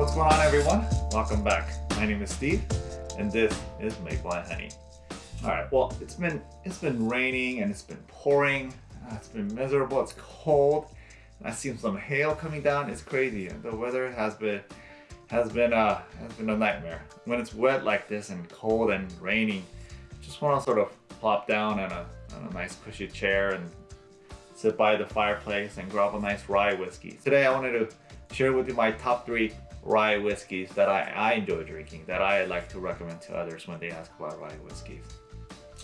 what's going on everyone? Welcome back. My name is Steve and this is and Honey. Alright, well it's been it's been raining and it's been pouring. Uh, it's been miserable, it's cold. I've seen some hail coming down, it's crazy. The weather has been has been uh has been a nightmare. When it's wet like this and cold and raining, just want to sort of plop down on a, on a nice cushy chair and sit by the fireplace and grab a nice rye whiskey. Today I wanted to share with you my top three rye whiskeys that I, I enjoy drinking, that I like to recommend to others when they ask about rye whiskeys.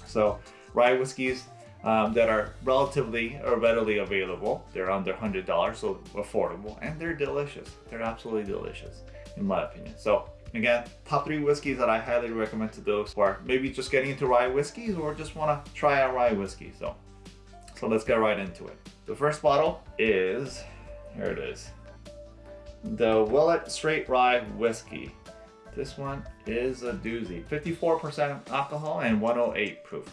So rye whiskeys um, that are relatively or readily available. They're under $100, so affordable, and they're delicious. They're absolutely delicious, in my opinion. So again, top three whiskeys that I highly recommend to those who are maybe just getting into rye whiskeys or just want to try out rye whiskey. So so let's get right into it. The first bottle is, here it is, the Willet Straight Rye Whiskey. This one is a doozy. 54% alcohol and 108 proof.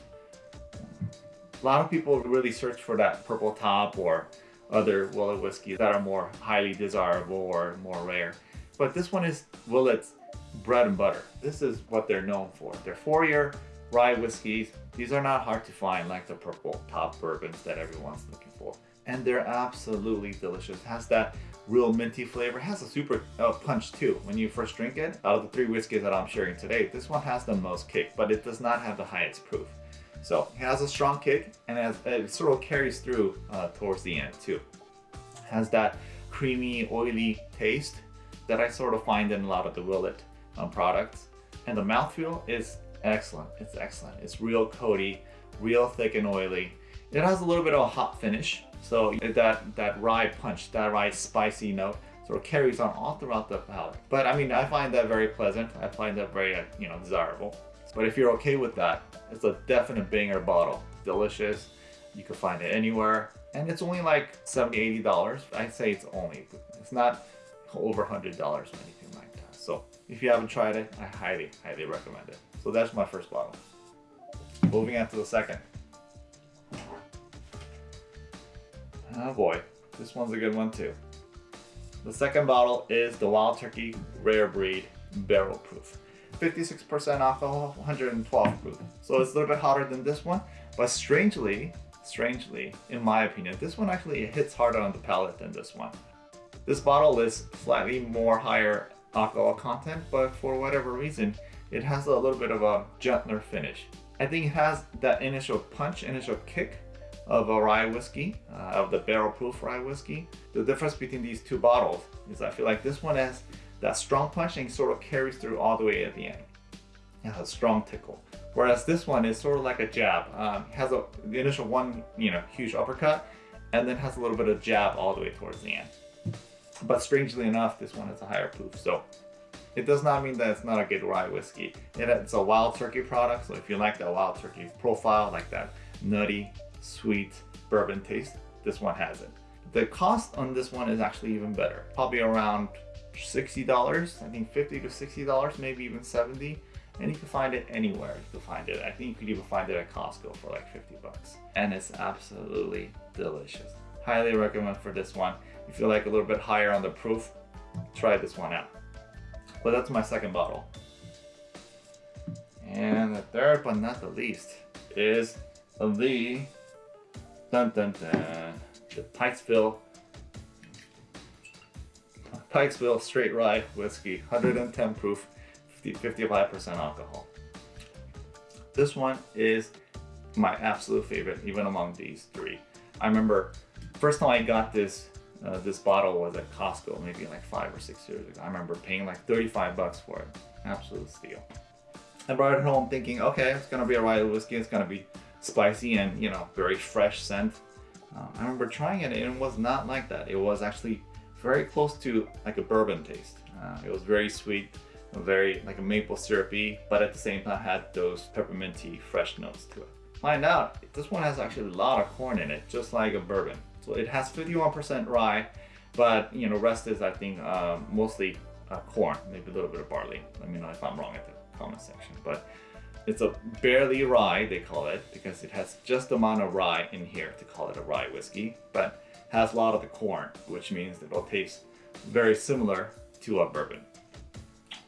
A lot of people really search for that purple top or other Willet whiskeys that are more highly desirable or more rare. But this one is Willet's bread and butter. This is what they're known for. They're four-year rye whiskeys. These are not hard to find like the purple top bourbons that everyone's looking for. And they're absolutely delicious. It has that real minty flavor. It has a super uh, punch too when you first drink it. Out of the three whiskeys that I'm sharing today, this one has the most kick, but it does not have the highest proof. So it has a strong kick and has, it sort of carries through uh, towards the end too. It has that creamy, oily taste that I sort of find in a lot of the Willet um, products. And the mouthfeel is excellent. It's excellent. It's real coaty, real thick and oily. It has a little bit of a hot finish. So that, that rye punch, that rye spicy note sort of carries on all throughout the palate. But I mean, I find that very pleasant. I find that very, uh, you know, desirable. But if you're okay with that, it's a definite banger bottle. Delicious. You can find it anywhere. And it's only like $70, $80. I'd say it's only. It's not over $100 or anything like that. So if you haven't tried it, I highly, highly recommend it. So that's my first bottle. Moving on to the second. Oh boy, this one's a good one too. The second bottle is the Wild Turkey Rare Breed Barrel Proof. 56% alcohol, 112 proof. So it's a little bit hotter than this one, but strangely, strangely, in my opinion, this one actually hits harder on the palate than this one. This bottle is slightly more higher alcohol content, but for whatever reason, it has a little bit of a gentler finish. I think it has that initial punch, initial kick of a rye whiskey, uh, of the barrel proof rye whiskey. The difference between these two bottles is I feel like this one has that strong punch and sort of carries through all the way at the end. It has a strong tickle. Whereas this one is sort of like a jab. Um, has a, the initial one, you know, huge uppercut, and then has a little bit of jab all the way towards the end. But strangely enough, this one has a higher proof. So it does not mean that it's not a good rye whiskey. It's a wild turkey product, so if you like that wild turkey profile, like that nutty, sweet bourbon taste, this one has it. The cost on this one is actually even better. Probably around $60, I think 50 to $60, maybe even 70 and you can find it anywhere you can find it. I think you could even find it at Costco for like 50 bucks. And it's absolutely delicious. Highly recommend for this one. If you like a little bit higher on the proof, try this one out. But that's my second bottle. And the third but not the least is the dun dun dun the Pikesville Pikesville Straight Rye Whiskey, 110 proof, 55% alcohol. This one is my absolute favorite, even among these three. I remember first time I got this uh, this bottle was at Costco maybe like five or six years ago. I remember paying like 35 bucks for it. Absolute steal. I brought it home thinking, okay, it's gonna be a rye whiskey. It's gonna be spicy and you know very fresh scent. Uh, I remember trying it and it was not like that. It was actually very close to like a bourbon taste. Uh, it was very sweet, very like a maple syrupy, but at the same time had those pepperminty fresh notes to it. Find out, this one has actually a lot of corn in it, just like a bourbon. So it has 51% rye, but you know, rest is I think uh, mostly uh, corn, maybe a little bit of barley. Let me know if I'm wrong at the comment section. But it's a barely rye, they call it, because it has just the amount of rye in here to call it a rye whiskey, but has a lot of the corn, which means it'll taste very similar to a bourbon.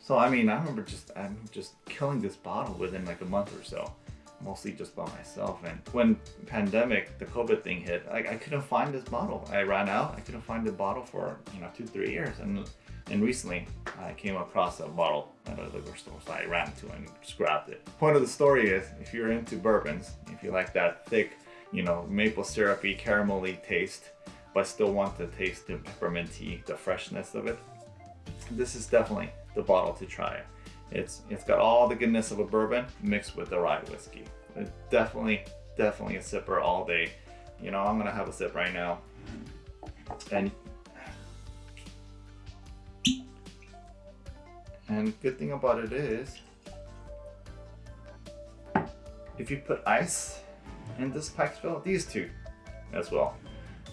So I mean, I remember just I'm just killing this bottle within like a month or so, mostly just by myself. And when pandemic, the COVID thing hit, I, I couldn't find this bottle. I ran out. I couldn't find the bottle for you know two three years. And and recently, I came across a bottle at a liquor store, so I ran to and just grabbed it. Point of the story is, if you're into bourbons, if you like that thick, you know, maple syrupy, caramelly taste, but still want to taste the pepperminty, the freshness of it, this is definitely the bottle to try. It's it's got all the goodness of a bourbon mixed with the rye whiskey. Definitely, definitely a sipper all day. You know, I'm gonna have a sip right now. And and good thing about it is if you put ice in this Pikesville, these two as well.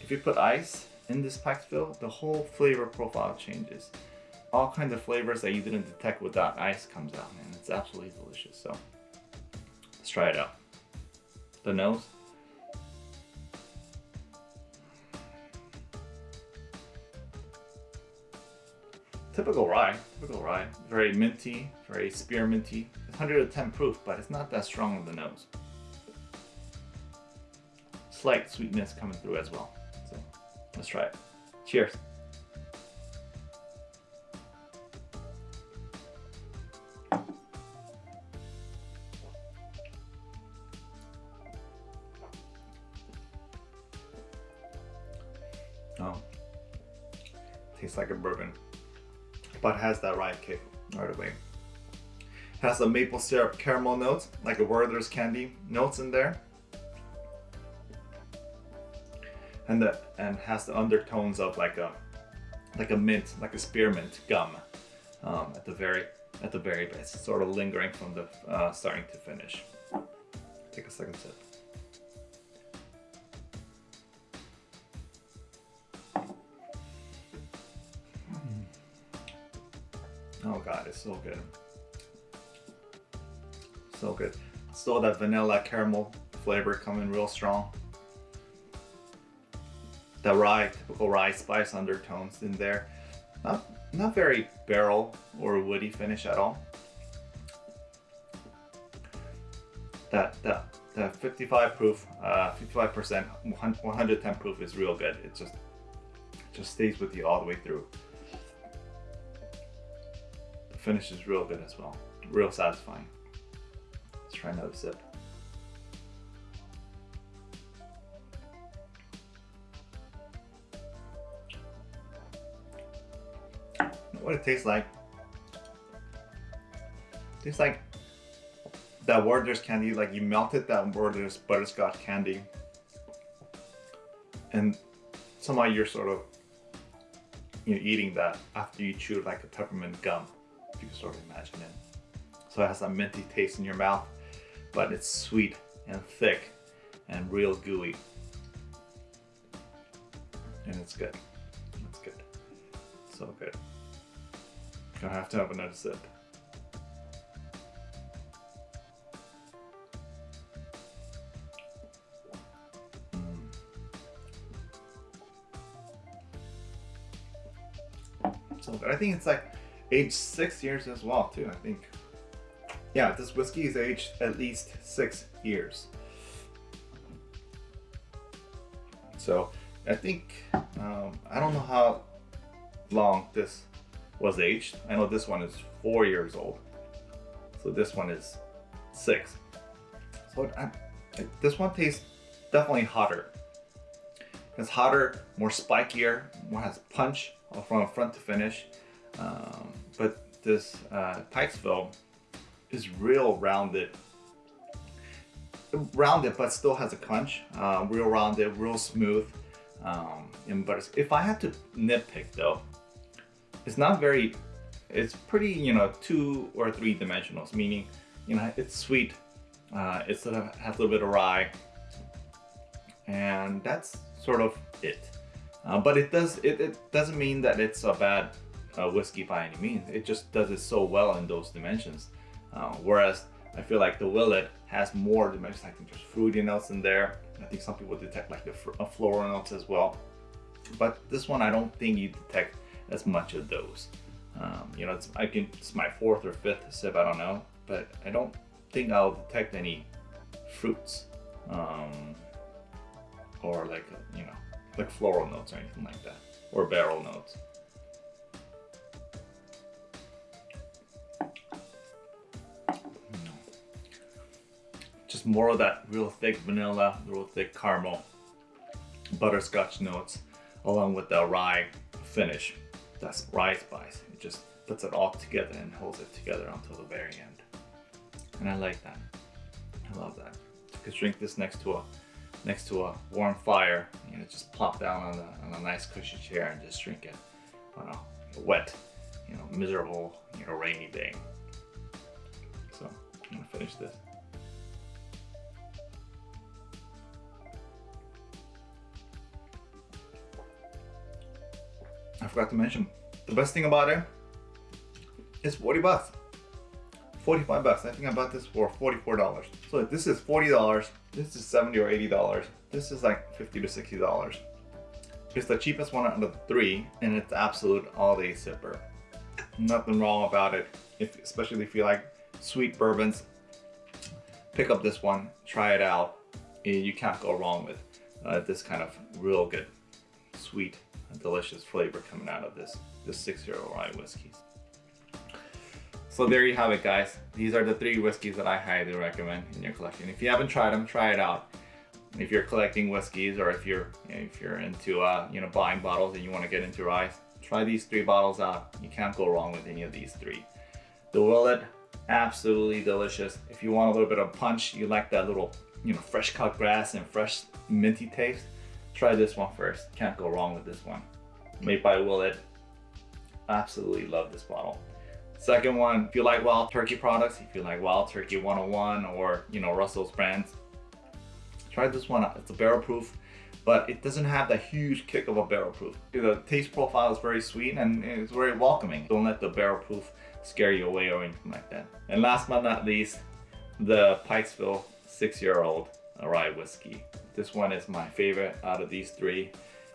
If you put ice in this Pikesville, the whole flavor profile changes. All kinds of flavors that you didn't detect without ice comes out and it's absolutely delicious. So let's try it out. The nose. Typical rye, typical rye. Very minty, very spearminty. It's 110 proof, but it's not that strong on the nose slight sweetness coming through as well. So let's try it. Cheers. Oh, tastes like a bourbon, but has that rye kick right away. Has the maple syrup caramel notes, like a Werther's candy notes in there. and the and has the undertones of like a like a mint, like a spearmint gum um, at the very at the very base, sort of lingering from the uh, starting to finish. Take a second sip. Oh god, it's so good. So good. Still that vanilla caramel flavor coming real strong the rye, typical rye spice undertones in there. Not, not very barrel or woody finish at all. That, that, that 55 proof, 55%, uh, 110 proof is real good. It just, just stays with you all the way through. The finish is real good as well. Real satisfying. Let's try another sip. what it tastes like. It tastes like that Werther's candy, like you melted that Werther's butterscotch candy and somehow you're sort of you know, eating that after you chew like a peppermint gum, sort of imagine it. So it has a minty taste in your mouth, but it's sweet and thick and real gooey. And it's good. It's good. So good. I have to have another sip. Mm. So I think it's like aged six years as well too. I think, yeah, this whiskey is aged at least six years. So I think um, I don't know how long this was aged. I know this one is four years old. So this one is six. So I, I, this one tastes definitely hotter. It's hotter, more spikier, more has punch from front to finish. Um, this uh, is real rounded. Rounded, but still has a crunch. Uh, real rounded, real smooth. Um, and, but if I had to nitpick though, it's not very, it's pretty, you know, two or three dimensionals, meaning, you know, it's sweet, uh, it sort of has a little bit of rye, and that's sort of it. Uh, but it does, it, it, doesn't mean that it's a bad uh, whiskey by any means. It just does it so well in those dimensions. Uh, whereas I feel like the Willet has more dimensions. I think there's fruity notes in there. I think some people detect like the uh, floral notes as well. But this one, I don't think you detect as much of those. Um, you know, it's I can it's my fourth or fifth sip. I don't know, but I don't think I'll detect any fruits um, or like you know like floral notes or anything like that or barrel notes. Just more of that real thick vanilla, real thick caramel, butterscotch notes, along with the rye finish. That's rye spice. It just puts it all together and holds it together until the very end. And I like that. I love that. You could drink this next to a next to a warm fire. You know, just plop down on a, on a nice cushy chair and just drink it on a wet, you know, miserable, you know, rainy day. So I'm gonna finish this. Forgot to mention, the best thing about it is 40 bucks. 45 bucks. I think I bought this for $44. So this is $40. This is 70 or $80. This is like 50 to $60. It's the cheapest one out of the three and it's absolute all day sipper. Nothing wrong about it, if, especially if you like sweet bourbons. Pick up this one, try it out. You can't go wrong with uh, this kind of real good, sweet, delicious flavor coming out of this, this six-year-old rye whiskey. So there you have it guys. These are the three whiskeys that I highly recommend in your collection. If you haven't tried them, try it out. If you're collecting whiskeys or if you're you know, if you're into uh, you know buying bottles and you want to get into rye, try these three bottles out. You can't go wrong with any of these three. The Willet, absolutely delicious. If you want a little bit of punch, you like that little you know fresh cut grass and fresh minty taste, try this one first. Can't go wrong with this one. Made by Willet. Absolutely love this bottle. Second one, if you like Wild Turkey products, if you like Wild Turkey 101 or, you know, Russell's brands, try this one out. It's a barrel proof, but it doesn't have the huge kick of a barrel proof. The taste profile is very sweet and it's very welcoming. Don't let the barrel proof scare you away or anything like that. And last but not least, the Pikesville six-year-old rye whiskey. This one is my favorite out of these three.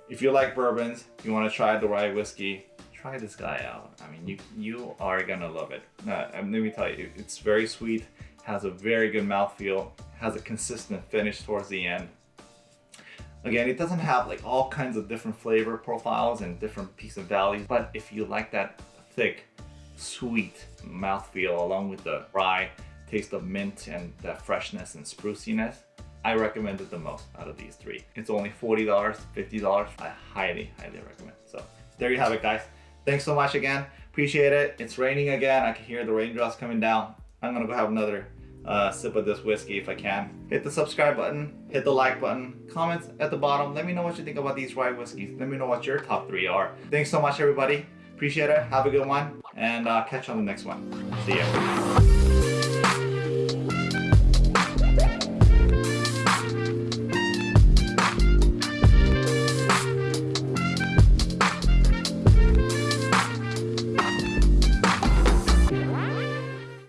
If you like bourbons, you want to try the rye whiskey, try this guy out. I mean, you you are gonna love it. Uh, let me tell you, it's very sweet, has a very good mouthfeel, has a consistent finish towards the end. Again, it doesn't have like all kinds of different flavor profiles and different peaks and valleys, but if you like that thick, sweet mouthfeel along with the rye taste of mint and that freshness and spruciness, I recommend it the most out of these three. It's only $40, $50. I highly, highly recommend. So there you have it, guys. Thanks so much again. Appreciate it. It's raining again. I can hear the raindrops coming down. I'm gonna go have another uh, sip of this whiskey if I can. Hit the subscribe button, hit the like button, comments at the bottom. Let me know what you think about these rye whiskeys. Let me know what your top three are. Thanks so much, everybody. Appreciate it. Have a good one, and uh, catch you on the next one. See ya.